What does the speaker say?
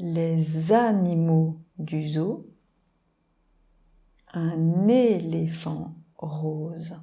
les animaux du zoo, un éléphant rose.